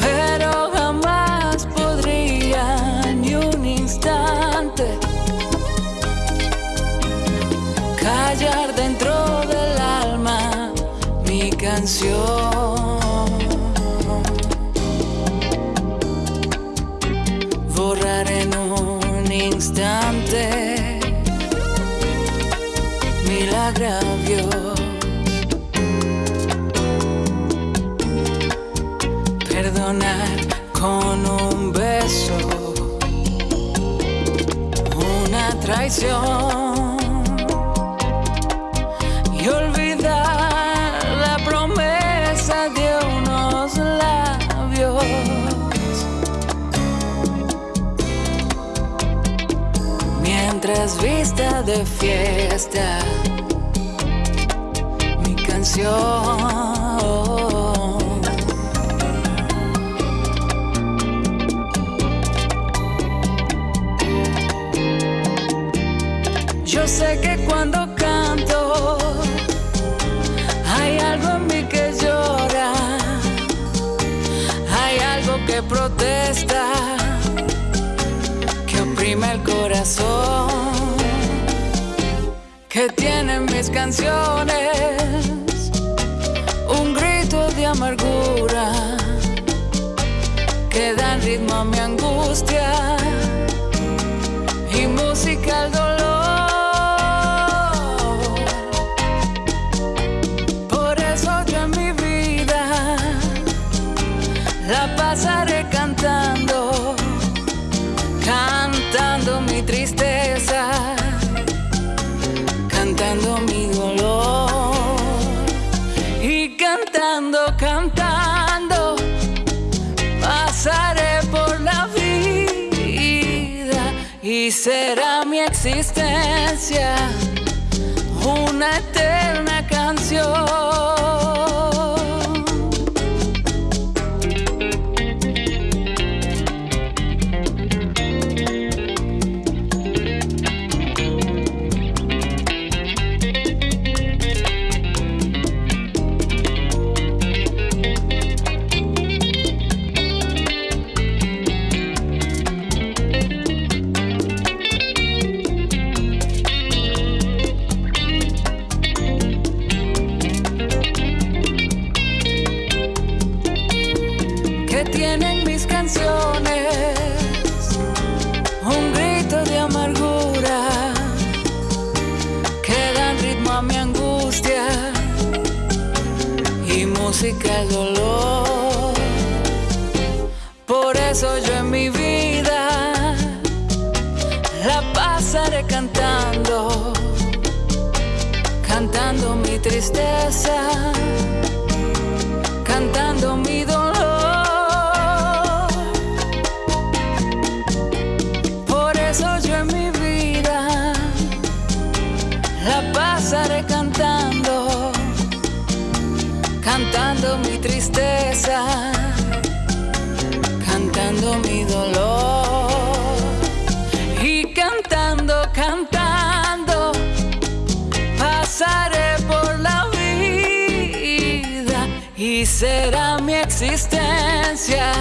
Pero jamás podría ni un instante callar dentro del alma mi canción. Borrar en un instante mil Con un beso una traición y olvidar la promesa de unos labios. Mientras vista de fiesta mi canción. Yo sé que cuando canto hay algo en mí que llora, hay algo que protesta, que oprime el corazón, que tienen mis canciones un grito de amargura, que dan ritmo a mi angustia cantando mi dolor y cantando, cantando, pasaré por la vida y será mi existencia una eterna canción. Al dolor. Por eso yo en mi vida la pasaré cantando, cantando mi tristeza cantando mi dolor y cantando, cantando, pasaré por la vida y será mi existencia